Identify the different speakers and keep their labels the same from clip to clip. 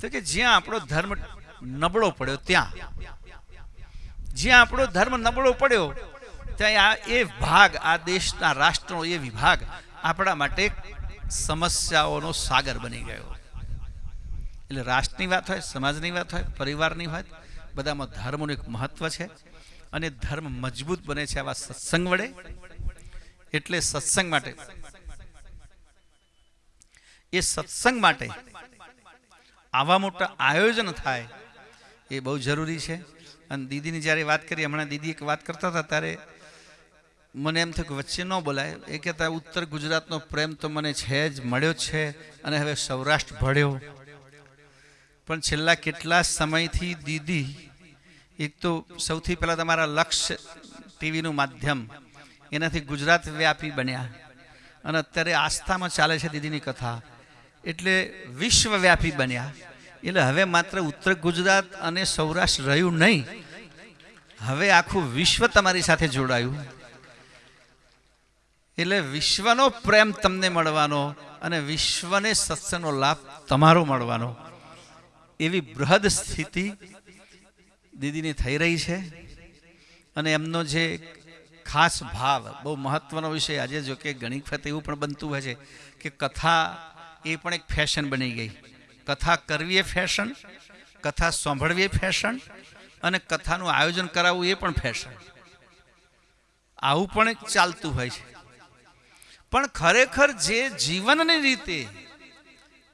Speaker 1: તો કે જ્યાં આપણો ધર્મ નબળો પડ્યો, ત્યાં. જ્યાં આપણો ધર્મ નબળો પડ્યો, ત્યાં આ એ ભાગ, આ દેશના રાષ્ટ્રનો એ વિભાગ આપણા માટે સમસ્યાઓનો સાગર બની ગયો. એટલે રાષ્ટ્રની વાત હોય, સમાજની વાત હોય, પરિવારની વાત, બધામાં ધર્મનું એક મહત્વ છે અને ધર્મ મજબૂત બને છે આવા સત્સંગ વડે. એટલે સત્સંગ માટે, એ સત્સંગ માટે આવા મોટા આયોજન થાય, એ બહુ જરૂરી છે. અને દીદીની જ્યારે વાત કરી, હમણાં દીદી એક વાત કરતા હતા, ત્યારે મને એમ થયું કે વચ્ચે ન બોલાય. એ કહેતા, ઉત્તર ગુજરાતનો પ્રેમ તો મને છે જ, મળ્યો છે અને હવે સૌરાષ્ટ્ર ભળ્યો. પણ છેલ્લા કેટલા સમયથી દીદી, એક તો સૌથી પહેલાં તમારા લક્ષ્ય ટીવીનું માધ્યમ, એનાથી ગુજરાત વ્યાપી બન્યા. અને અત્યારે આસ્થામાં ચાલે છે દીદીની કથા. એટલે વિશ્વવ્યાપી બન્યા. એટલે હવે માત્ર ઉત્તર ગુજરાત અને સૌરાષ્ટ્ર રહ્યું નહીં. હવે આખું વિશ્વ તમારી સાથે જોડાયું. એટલે વિશ્વનો પ્રેમ તમને મળવાનો અને વિશ્વને સત્સંગનો લાભ તમારો મળવાનો. એવી બૃહદ સ્થિતિ દીદીની થઈ રહી છે. અને એમનો જે ખાસ ભાવ, બહુ મહત્વનો વિષય આજે જો કે ઘણી વખત એવું પણ બનતું હોય છે કે કથા એ પણ એક ફેશન બની ગઈ. કથા કરવી એ ફેશન કથા સાંભળવી એ ફેશન અને કથાનું આયોજન કરાવવું એ પણ ફેશન આવું પણ એક ચાલતું હોય છે. પણ ખરેખર જે જીવનની રીતે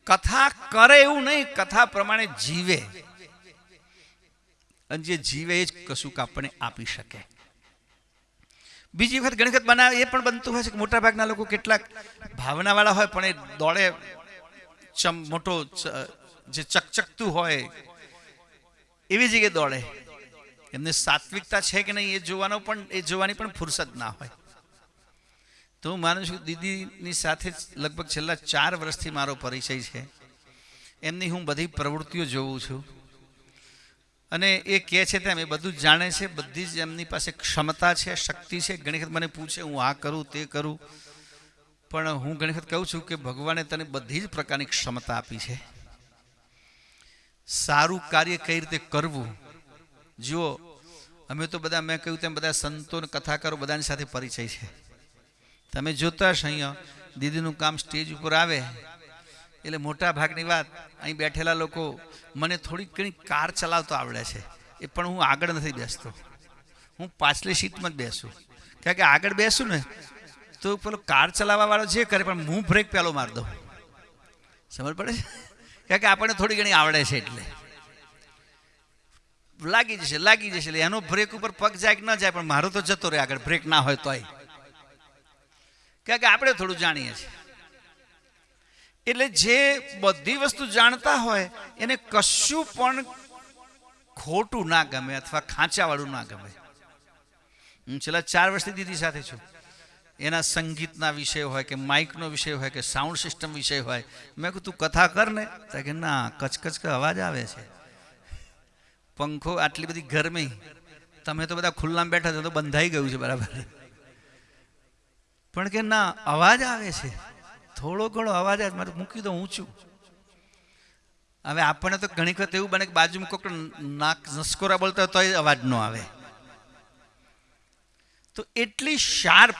Speaker 1: કથા કરે એવું નહીં, કથા પ્રમાણે જીવે. અને જે જીવે એ જ કશુંક આપણને આપી શકે. બીજી વખત ઘણી વખત બનાવે એ પણ બનતું હોય છે કે મોટાભાગના લોકો કેટલાક ભાવનાવાળા હોય પણ એ દોડે ચમ મોટો જે ચકચકતું હોય, એવી જગ્યાએ દોડે. એમને સાત્વિકતા છે કે નહીં એ જોવાનો પણ, એ જોવાની પણ ફુરસદ ના હોય. તો હું માનું છું દીદીની સાથે લગભગ છેલ્લા ચાર વર્ષથી મારો પરિચય છે. એમની હું બધી પ્રવૃત્તિઓ જોઉં છું. અને એ કહે છે તેમ, એ બધું જાણે છે, બધી જ એમની પાસે ક્ષમતા છે, શક્તિ છે. ઘણી વખત મને પૂછે, હું આ કરું, તે કરું? પણ હું ઘણી વખત કહું છું કે ભગવાને તને બધી જ પ્રકારની ક્ષમતા આપી છે. સારું કાર્ય કઈ રીતે કરવું? જુઓ, અમે તો બધા, મેં કહ્યું તેમ બધા સંતો કથાકારો બધાની સાથે પરિચય છે. તમે જોતા હશો અહીંયા, દીદીનું કામ સ્ટેજ ઉપર આવે. એટલે મોટા ભાગની વાત, અહીં બેઠેલા લોકો મને થોડી ઘણી કાર ચલાવતો આવડે છે. એ પણ હું આગળ નથી બેસતો. હું પાછલી સીટમાં જ બેસું. કારણ કે આગળ બેસું ને તો પેલો કાર ચલાવવા વાળો જે કરે, પણ હું બ્રેક પહેલો મારી દઉં. સમજ પડે? કારણ કે આપણને થોડી ઘણી આવડે છે એટલે. લાગી જશે લાગી જશે. એટલે એનો બ્રેક ઉપર પગ જાય કે ન જાય, પણ મારો તો જતો રહે આગળ. બ્રેક ના હોય તોય. કારણ કે આપણે થોડું જાણીએ છીએ. એટલે જે બધી વસ્તુ જાણતા હોય, એને કશું પણ ખોટું ના ગમે અથવા ખાંચાવાળું ના ગમે. હું છેલ્લા ચાર વર્ષથી દીદી સાથે છું. એના સંગીતના વિષય હોય કે માઇકનો વિષય હોય કે સાઉન્ડ સિસ્ટમ વિષય હોય, મેં કહું તું કથા કર ને. કે, ના, કચકચ અવાજ આવે છે. પંખો આટલી બધી ગરમી. તમે તો બધા ખુલ્લામાં બેઠા છો, તો બંધાઈ ગયું છે, બરાબર. પણ કે, ના, અવાજ આવે છે. થોડો ઘણો અવાજ આવે મારે મૂકી દો ઊંચું. હવે આપણને તો ઘણી વખત એવું બને કે બાજુમાં કોઈક નાક નસકોરા બોલતા તોય અવાજ ન આવે. તો એટલી શાર્પ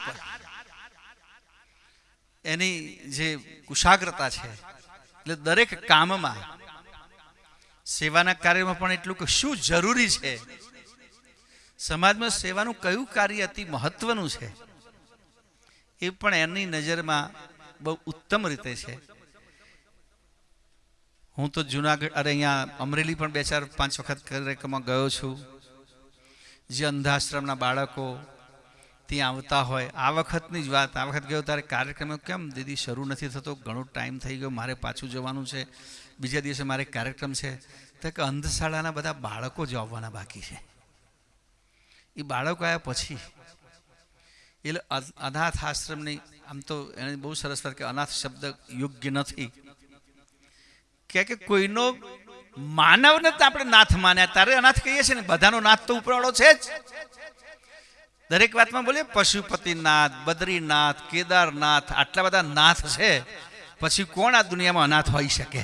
Speaker 1: એની જે કુશાગ્રતા છે, એટલે દરેક કામમાં સેવાના કાર્યમાં પણ એટલું કે શું જરૂરી છે? સમાજમાં સેવાનું કયું કાર્ય અતિ મહત્વનું છે? એ પણ એની નજરમાં બહુ ઉત્તમ રીતે છે. હું તો જુનાગઢ, અરે અહીંયા અમરેલી પણ બે ચાર પાંચ વખત કાર્યક્રમમાં ગયો છું. જે અંધાશ્રમના બાળકો ત્યાં આવતા હોય, આ વખતની જ વાત, આ વખત ગયો ત્યારે કાર્યક્રમ કેમ દીદી શરૂ નથી થતો? ઘણો ટાઈમ થઈ ગયો, મારે પાછું જવાનું છે, બીજા દિવસે મારે કાર્યક્રમ છે. તો કે અંધશાળાના બધા બાળકો જ બાકી છે. એ બાળકો આવ્યા પછી, એટલે અનાથ આશ્રમની, આમ તો એને બહુ સરસ વાત કે અનાથ શબ્દ યોગ્ય નથી. કે કે કોઈનો માનવને આપણે નાથ માન્યા, તારે અનાથ કહીએ છીએ ને, બધાનો નાથ તો ઉપરવાળો છે જ. દરેક વાતમાં બોલીએ, પશુપતિનાથ, બદ્રીનાથ, કેદારનાથ, આટલા બધા નાથ છે. પછી કોણ આ દુનિયામાં અનાથ હોઈ શકે?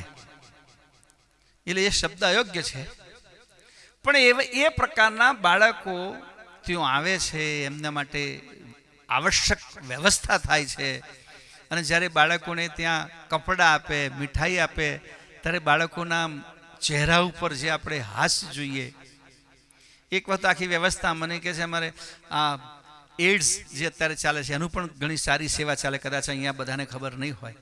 Speaker 1: એટલે એ શબ્દ અયોગ્ય છે. પણ એ એ પ્રકારના બાળકો ત્યાં આવે છે, એમના માટે આવશ્યક વ્યવસ્થા થાય છે. અને જ્યારે બાળકોને ત્યાં કપડાં આપે, મીઠાઈ આપે, ત્યારે બાળકોના ચહેરા ઉપર જે આપણે હાસ જોઈએ એક વખત આખી વ્યવસ્થા મને કહે છે અમારે આ એડ્સ જે અત્યારે ચાલે છે, એનું પણ ઘણી સારી સેવા ચાલે, કદાચ અહીંયા બધાને ખબર નહીં હોય,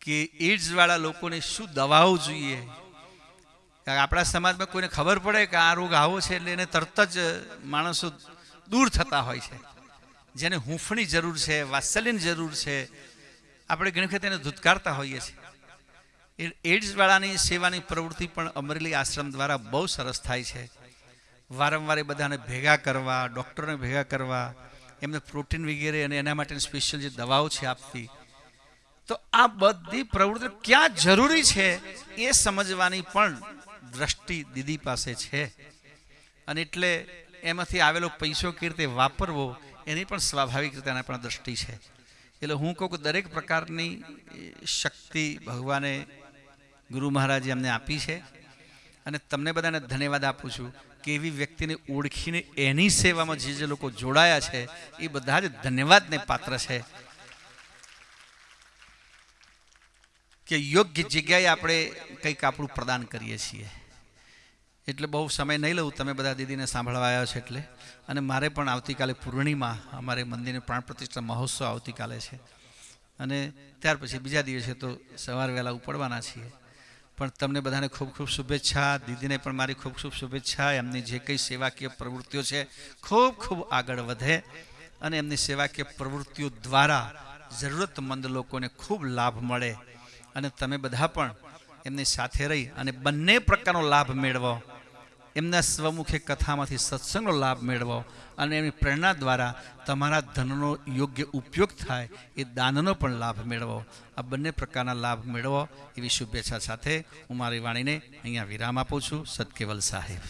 Speaker 1: કે એડ્સવાળા લોકોને શું દવાઓ જોઈએ? આપણા સમાજમાં કોઈને ખબર પડે કે આ રોગ આવો છે એટલે એને તરત જ માણસો દૂર થતા હોય છે. જેને હૂંફણી જરૂર છે, વાત્સલ્યની જરૂર છે, આપણે ઘણી વખત એને ધૂતકારતા હોઈએ છીએ. એડ્સવાળાની સેવાની પ્રવૃત્તિ પણ અમરેલી આશ્રમ દ્વારા બહુ સરસ થાય છે. વારંવાર એ બધાને ભેગા કરવા, ડૉક્ટરને ભેગા કરવા, એમને પ્રોટીન વગેરે અને એના માટેની સ્પેશિયલ જે દવાઓ છે આપતી. તો આ બધી પ્રવૃત્તિ ક્યાં જરૂરી છે એ સમજવાની પણ દ્રષ્ટિ દીદી પાસે છે. અને એટલે એમાંથી આવેલો પૈસો કેવી રીતે વાપરવો, એની પણ સ્વાભાવિક રીતે એના પણ દ્રષ્ટિ છે. એટલે હું કહું કે દરેક પ્રકારની શક્તિ ભગવાને ગુરુ મહારાજે અમને આપી છે. અને તમને બધાને ધન્યવાદ આપું છું. કે એવી વ્યક્તિને ઓળખીને એની સેવામાં જે જે લોકો જોડાયા છે, એ બધા જ ધન્યવાદને પાત્ર છે. કે યોગ્ય જગ્યાએ આપણે કંઈક આપણું પ્રદાન કરીએ છીએ. એટલે બહુ સમય નહીં લઉં, તમે બધા દીદીને સાંભળવા આવ્યા છો એટલે. અને મારે પણ આવતીકાલે પૂર્ણિમા, અમારે મંદિરની પ્રાણ પ્રતિષ્ઠા મહોત્સવ આવતીકાલે છે. અને ત્યાર પછી બીજા દિવસે તો સવાર વહેલા ઉપડવાના છીએ. પણ તમને બધાને ખૂબ ખૂબ શુભેચ્છા. દીદીને પણ મારી ખૂબ ખૂબ શુભેચ્છા. એમની જે કંઈ સેવાકીય પ્રવૃત્તિઓ છે, ખૂબ ખૂબ આગળ વધે અને એમની સેવાકીય પ્રવૃત્તિઓ દ્વારા જરૂરતમંદ લોકોને ખૂબ લાભ મળે. અને તમે બધા પણ એમની સાથે રહી અને બંને પ્રકારનો લાભ મેળવો. એમના સ્વમુખે કથામાંથી સત્સંગનો લાભ મેળવો અને એમની પ્રેરણા દ્વારા તમારા ધનનો યોગ્ય ઉપયોગ થાય એ દાનનો પણ લાભ મેળવો. આ બંને પ્રકારના લાભ મેળવો એવી શુભેચ્છા સાથે હું મારી વાણીને અહીંયા વિરામ આપું છું. સદકેવલ સાહેબ.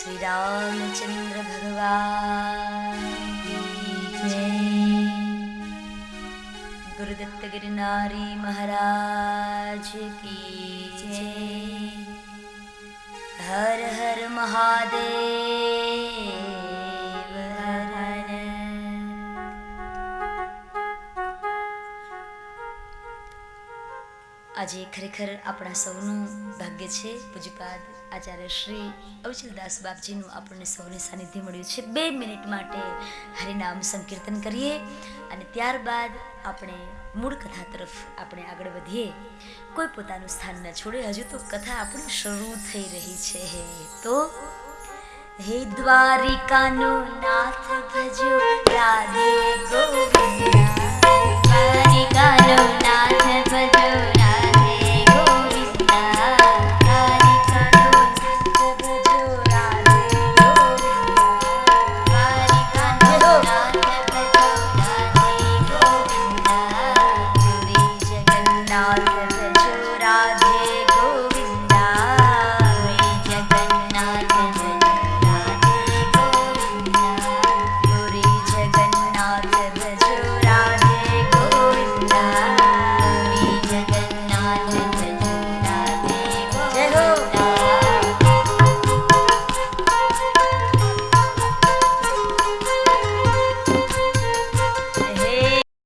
Speaker 2: શ્રી રામચંદ્ર ભગવાન ગુરુદત્ત ગિરનારી મહારાજ કી જય હર હર મહાદેવ આજે ખરેખર આપણા સૌનું ભાગ્ય છે. પૂજપાદ આચાર્ય શ્રી અવચલદાસ બાપજીનું આપણને સૌને સાનિધ્ય મળ્યું છે. બે મિનિટ માટે હરિનામ સંકીર્તન કરીએ અને ત્યારબાદ આપણે મૂળ કથા તરફ આપણે આગળ વધીએ. કોઈ પોતાનું સ્થાન ન છોડે. હજુ તો કથા આપણી શરૂ થઈ રહી છે. તો હે દ્વારિકાનો નાથ ભજો રાધે ગોવિંદ. દ્વારિકાનો નાથ ભજો